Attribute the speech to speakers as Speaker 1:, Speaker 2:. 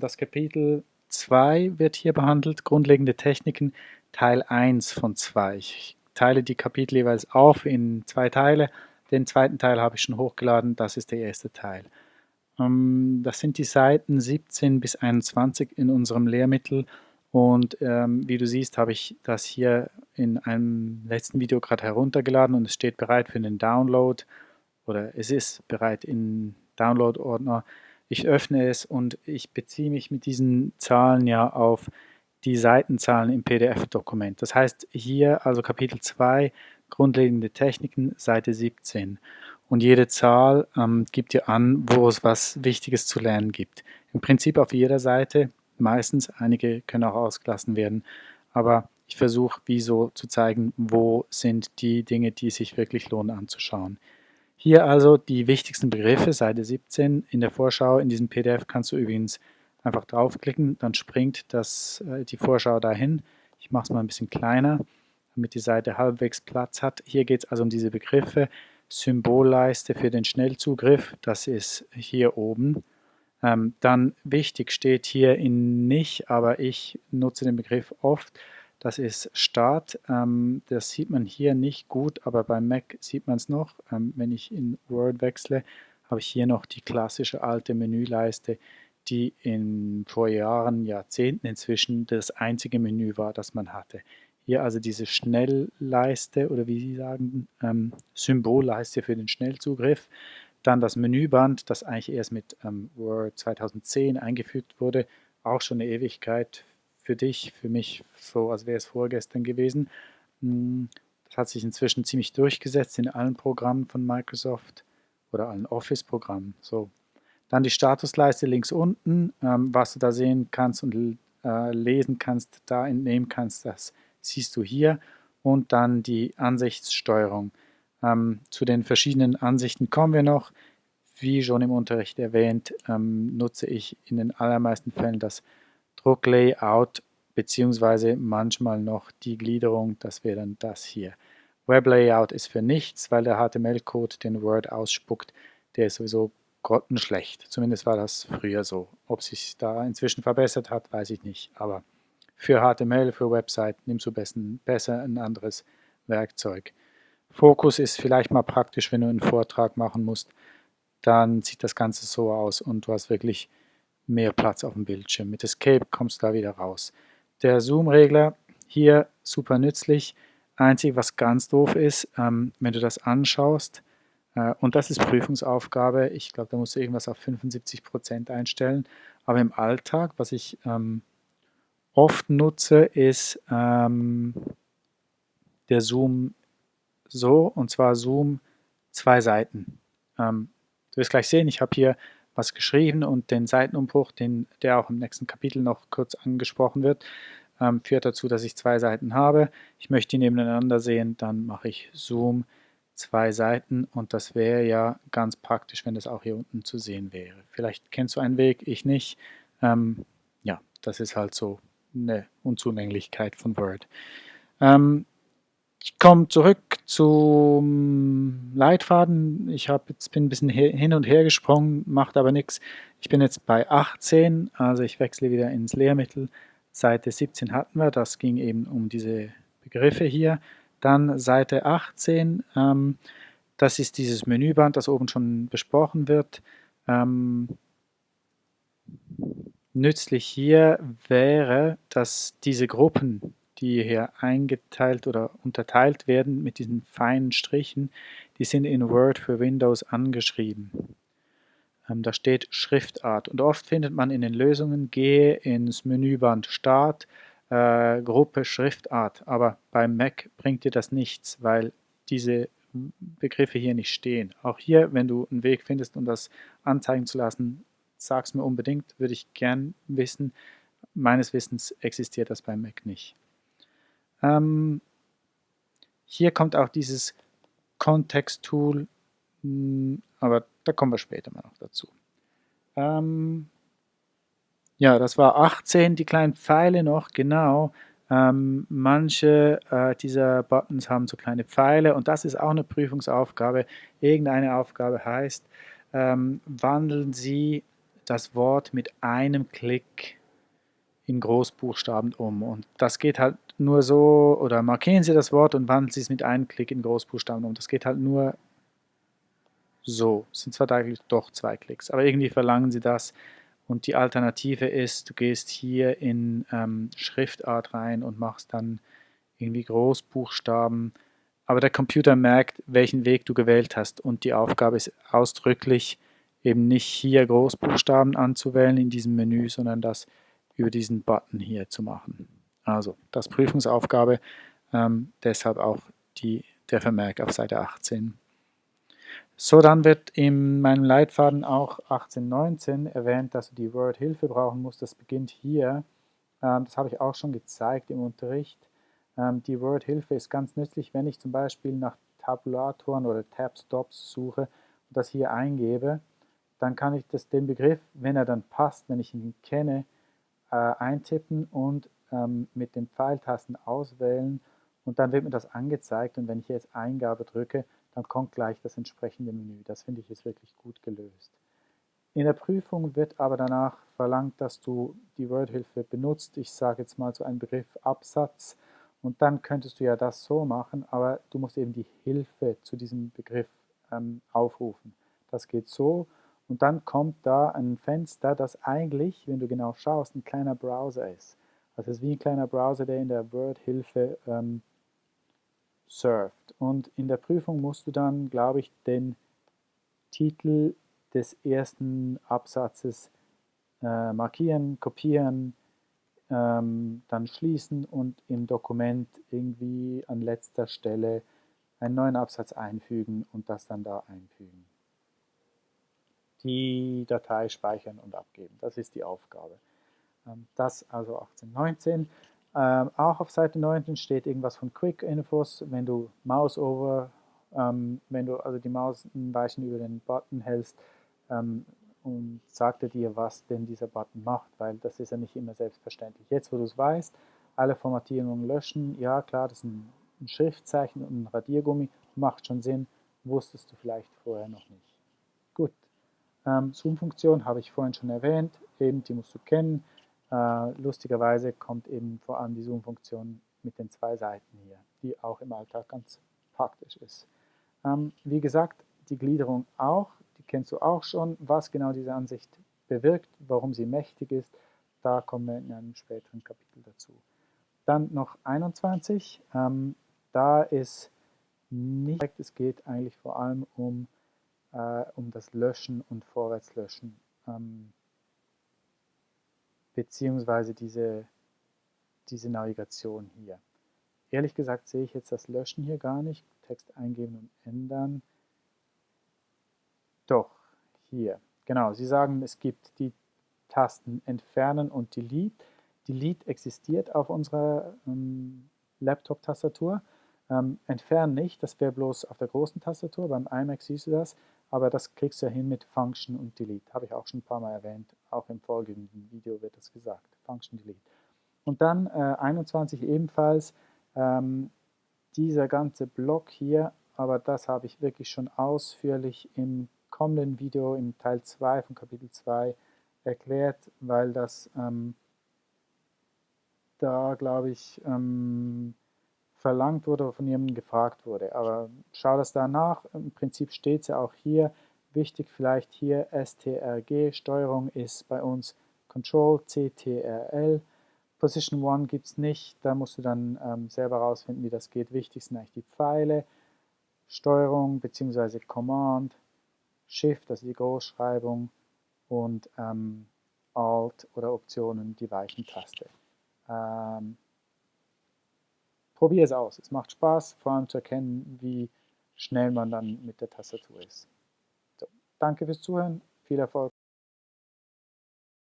Speaker 1: Das Kapitel 2 wird hier behandelt, grundlegende Techniken, Teil 1 von 2. Ich teile die Kapitel jeweils auf in zwei Teile. Den zweiten Teil habe ich schon hochgeladen, das ist der erste Teil. Ähm, das sind die Seiten 17 bis 21 in unserem Lehrmittel und ähm, wie du siehst, habe ich das hier in einem letzten Video gerade heruntergeladen und es steht bereit für den Download oder es ist bereit in Download-Ordner. Ich öffne es und ich beziehe mich mit diesen Zahlen ja auf die Seitenzahlen im PDF-Dokument. Das heißt hier also Kapitel 2, grundlegende Techniken, Seite 17. Und jede Zahl ähm, gibt dir an, wo es was Wichtiges zu lernen gibt. Im Prinzip auf jeder Seite, meistens, einige können auch ausgelassen werden, aber ich versuche, wie so zu zeigen, wo sind die Dinge, die sich wirklich lohnen anzuschauen. Hier also die wichtigsten Begriffe, Seite 17 in der Vorschau. In diesem PDF kannst du übrigens einfach draufklicken, dann springt das, äh, die Vorschau dahin. Ich mache es mal ein bisschen kleiner, damit die Seite halbwegs Platz hat. Hier geht es also um diese Begriffe. Symbolleiste für den Schnellzugriff, das ist hier oben. Ähm, dann wichtig steht hier in nicht, aber ich nutze den Begriff oft, das ist Start. Ähm, das sieht man hier nicht gut, aber beim Mac sieht man es noch. Ähm, wenn ich in Word wechsle, habe ich hier noch die klassische alte Menüleiste, die in vor Jahren, Jahrzehnten inzwischen das einzige Menü war, das man hatte. Hier also diese Schnellleiste oder wie Sie sagen, ähm, Symbolleiste für den Schnellzugriff. Dann das Menüband, das eigentlich erst mit ähm, Word 2010 eingefügt wurde, auch schon eine Ewigkeit für dich, für mich so, als wäre es vorgestern gewesen. Hm, das hat sich inzwischen ziemlich durchgesetzt in allen Programmen von Microsoft oder allen Office-Programmen. So. Dann die Statusleiste links unten, ähm, was du da sehen kannst und äh, lesen kannst, da entnehmen kannst, das siehst du hier. Und dann die Ansichtssteuerung. Ähm, zu den verschiedenen Ansichten kommen wir noch. Wie schon im Unterricht erwähnt, ähm, nutze ich in den allermeisten Fällen das Drucklayout beziehungsweise manchmal noch die Gliederung, das wäre dann das hier. Weblayout ist für nichts, weil der HTML-Code den Word ausspuckt, der ist sowieso grottenschlecht. Zumindest war das früher so. Ob sich da inzwischen verbessert hat, weiß ich nicht. Aber für HTML, für Website nimmst du besser ein anderes Werkzeug. Fokus ist vielleicht mal praktisch, wenn du einen Vortrag machen musst. Dann sieht das Ganze so aus und du hast wirklich mehr Platz auf dem Bildschirm. Mit Escape kommst du da wieder raus. Der Zoom-Regler hier super nützlich. Einzig, was ganz doof ist, ähm, wenn du das anschaust, äh, und das ist Prüfungsaufgabe, ich glaube, da musst du irgendwas auf 75% einstellen, aber im Alltag, was ich ähm, oft nutze, ist ähm, der Zoom so, und zwar Zoom zwei Seiten. Ähm, du wirst gleich sehen, ich habe hier was geschrieben und den Seitenumbruch, den, der auch im nächsten Kapitel noch kurz angesprochen wird, ähm, führt dazu, dass ich zwei Seiten habe. Ich möchte die nebeneinander sehen, dann mache ich Zoom zwei Seiten und das wäre ja ganz praktisch, wenn das auch hier unten zu sehen wäre. Vielleicht kennst du einen Weg, ich nicht. Ähm, ja, das ist halt so eine Unzulänglichkeit von Word. Ähm, ich komme zurück zum Leitfaden. Ich jetzt bin ein bisschen hin und her gesprungen, macht aber nichts. Ich bin jetzt bei 18, also ich wechsle wieder ins Lehrmittel. Seite 17 hatten wir, das ging eben um diese Begriffe hier. Dann Seite 18, ähm, das ist dieses Menüband, das oben schon besprochen wird. Ähm, nützlich hier wäre, dass diese Gruppen die hier eingeteilt oder unterteilt werden mit diesen feinen Strichen, die sind in Word für Windows angeschrieben. Ähm, da steht Schriftart und oft findet man in den Lösungen, gehe ins Menüband Start, äh, Gruppe Schriftart, aber beim Mac bringt dir das nichts, weil diese Begriffe hier nicht stehen. Auch hier, wenn du einen Weg findest, um das anzeigen zu lassen, sag es mir unbedingt, würde ich gern wissen. Meines Wissens existiert das beim Mac nicht. Ähm, hier kommt auch dieses Kontext-Tool, hm, aber da kommen wir später mal noch dazu. Ähm, ja, das war 18, die kleinen Pfeile noch, genau. Ähm, manche äh, dieser Buttons haben so kleine Pfeile und das ist auch eine Prüfungsaufgabe. Irgendeine Aufgabe heißt, ähm, wandeln Sie das Wort mit einem Klick in Großbuchstaben um. Und das geht halt nur so, oder markieren Sie das Wort und wandeln Sie es mit einem Klick in Großbuchstaben um. Das geht halt nur so. Es sind zwar eigentlich doch zwei Klicks, aber irgendwie verlangen Sie das. Und die Alternative ist, du gehst hier in ähm, Schriftart rein und machst dann irgendwie Großbuchstaben. Aber der Computer merkt, welchen Weg du gewählt hast. Und die Aufgabe ist ausdrücklich, eben nicht hier Großbuchstaben anzuwählen in diesem Menü, sondern das über diesen Button hier zu machen. Also das Prüfungsaufgabe, ähm, deshalb auch die, der Vermerk auf Seite 18. So, dann wird in meinem Leitfaden auch 1819 erwähnt, dass du die Word-Hilfe brauchen musst. Das beginnt hier. Ähm, das habe ich auch schon gezeigt im Unterricht. Ähm, die Word-Hilfe ist ganz nützlich, wenn ich zum Beispiel nach Tabulatoren oder Tab-Stops suche und das hier eingebe, dann kann ich das, den Begriff, wenn er dann passt, wenn ich ihn kenne, äh, eintippen und ähm, mit den Pfeiltasten auswählen und dann wird mir das angezeigt und wenn ich jetzt Eingabe drücke, dann kommt gleich das entsprechende Menü. Das finde ich ist wirklich gut gelöst. In der Prüfung wird aber danach verlangt, dass du die Wordhilfe benutzt. Ich sage jetzt mal so einen Begriff Absatz und dann könntest du ja das so machen, aber du musst eben die Hilfe zu diesem Begriff ähm, aufrufen. Das geht so und dann kommt da ein Fenster, das eigentlich, wenn du genau schaust, ein kleiner Browser ist. Also es ist wie ein kleiner Browser, der in der Word-Hilfe ähm, surft. Und in der Prüfung musst du dann, glaube ich, den Titel des ersten Absatzes äh, markieren, kopieren, ähm, dann schließen und im Dokument irgendwie an letzter Stelle einen neuen Absatz einfügen und das dann da einfügen die Datei speichern und abgeben. Das ist die Aufgabe. Ähm, das also 1819. Ähm, auch auf Seite 19 steht irgendwas von Quick Infos, wenn du Mouse over, ähm, wenn du also die Maus ein Weilchen über den Button hältst und sagt er dir, was denn dieser Button macht, weil das ist ja nicht immer selbstverständlich. Jetzt, wo du es weißt, alle Formatierungen löschen, ja klar, das ist ein Schriftzeichen und ein Radiergummi, macht schon Sinn, wusstest du vielleicht vorher noch nicht. Gut. Ähm, Zoom-Funktion habe ich vorhin schon erwähnt, eben die musst du kennen. Äh, lustigerweise kommt eben vor allem die Zoom-Funktion mit den zwei Seiten hier, die auch im Alltag ganz praktisch ist. Ähm, wie gesagt, die Gliederung auch, die kennst du auch schon. Was genau diese Ansicht bewirkt, warum sie mächtig ist, da kommen wir in einem späteren Kapitel dazu. Dann noch 21, ähm, da ist nicht, es geht eigentlich vor allem um äh, um das Löschen und Vorwärtslöschen, ähm, beziehungsweise diese, diese Navigation hier. Ehrlich gesagt sehe ich jetzt das Löschen hier gar nicht. Text eingeben und ändern. Doch, hier. Genau, Sie sagen, es gibt die Tasten Entfernen und Delete. Delete existiert auf unserer ähm, Laptop-Tastatur. Ähm, entfernen nicht, das wäre bloß auf der großen Tastatur. Beim iMac siehst du das aber das kriegst du ja hin mit Function und Delete. Habe ich auch schon ein paar Mal erwähnt, auch im folgenden Video wird das gesagt, Function Delete. Und dann äh, 21 ebenfalls, ähm, dieser ganze Block hier, aber das habe ich wirklich schon ausführlich im kommenden Video, im Teil 2 von Kapitel 2 erklärt, weil das ähm, da, glaube ich, ähm, verlangt wurde oder von jemandem gefragt wurde. Aber schau das da nach. Im Prinzip steht es ja auch hier. Wichtig vielleicht hier STRG. Steuerung ist bei uns Control CTRL. Position 1 gibt es nicht. Da musst du dann ähm, selber rausfinden, wie das geht. Wichtig sind eigentlich die Pfeile. Steuerung bzw. Command. Shift, also die Großschreibung. Und ähm, Alt oder Optionen, die weichen Taste. Ähm, Probier es aus. Es macht Spaß, vor allem zu erkennen, wie schnell man dann mit der Tastatur ist. So, danke fürs Zuhören, viel Erfolg.